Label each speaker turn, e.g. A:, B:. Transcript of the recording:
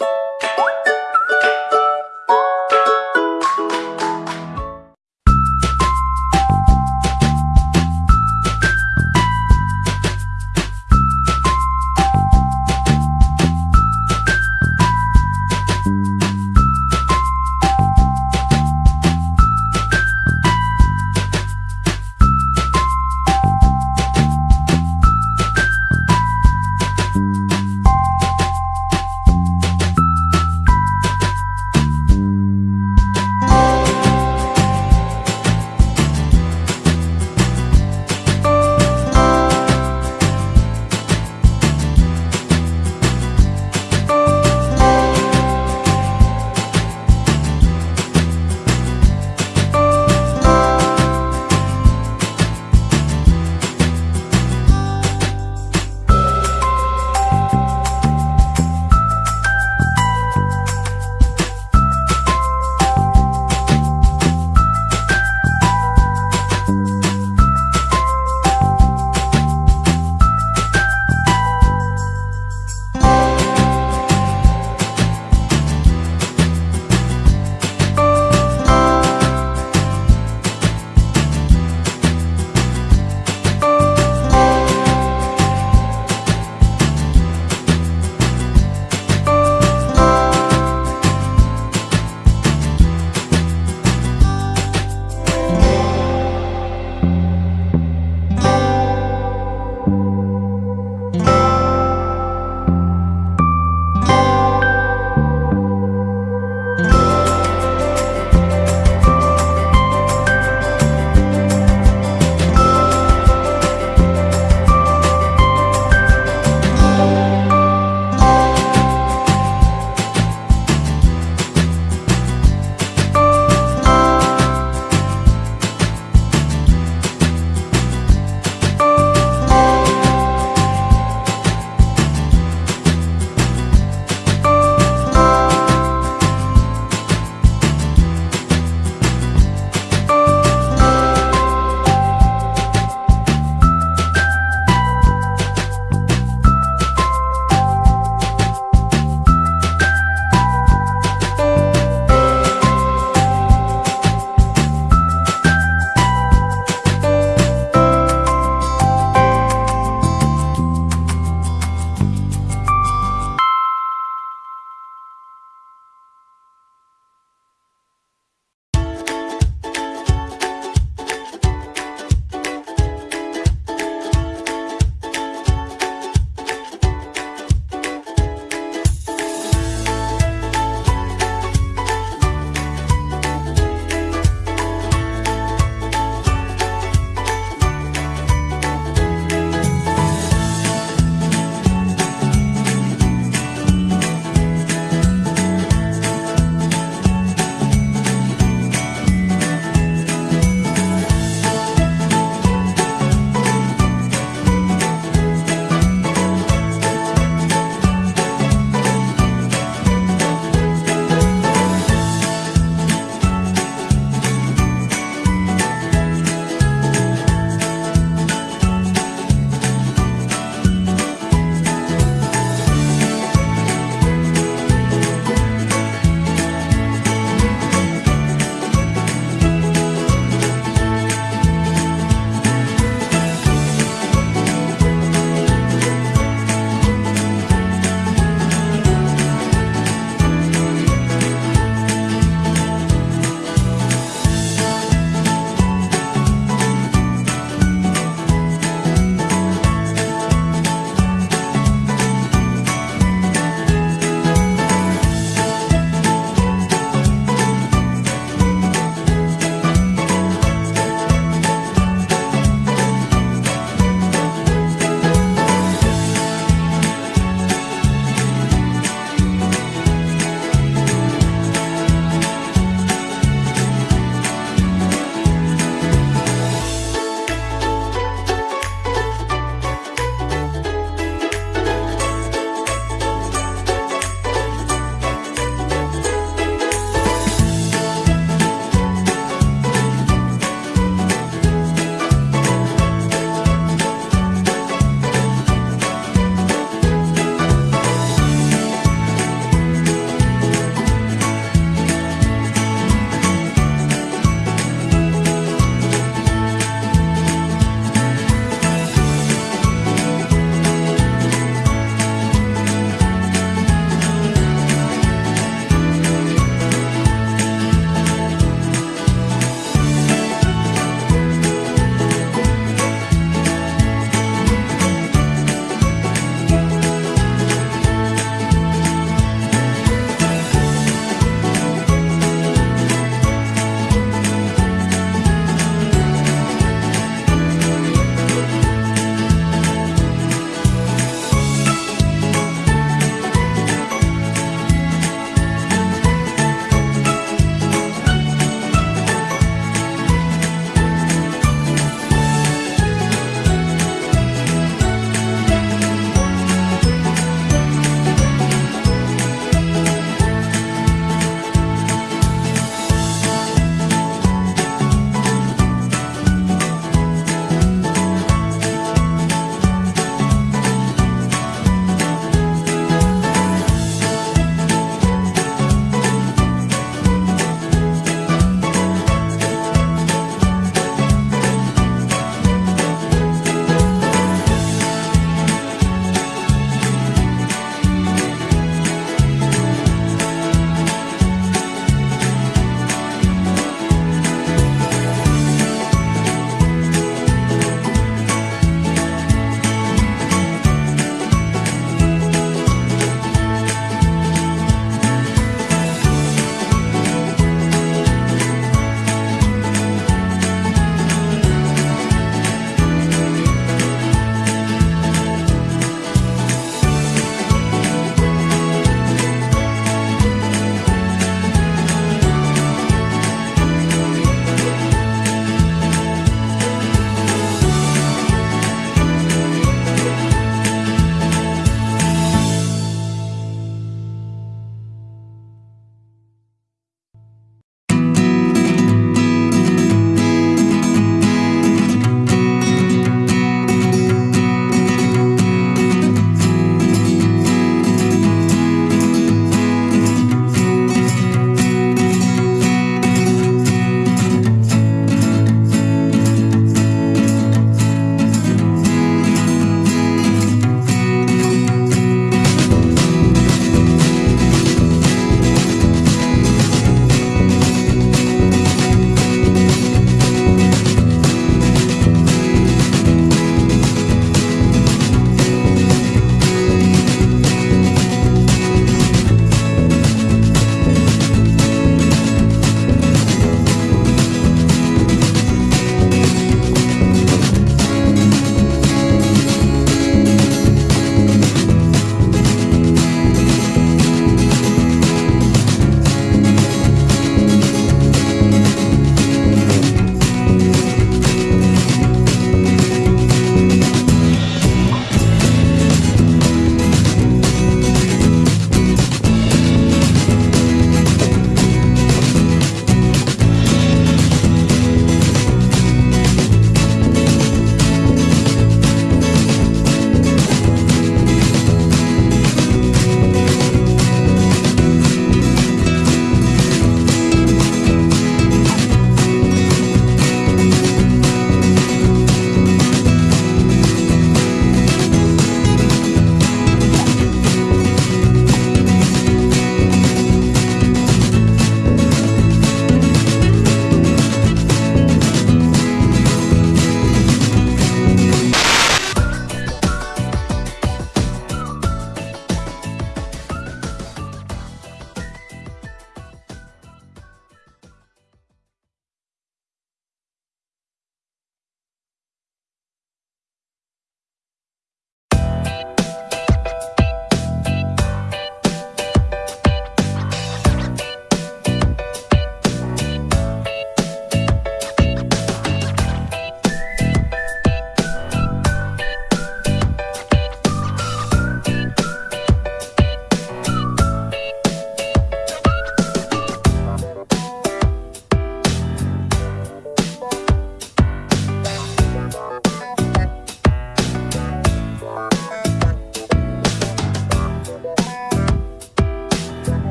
A: you